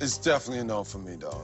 It's definitely a no for me, dog.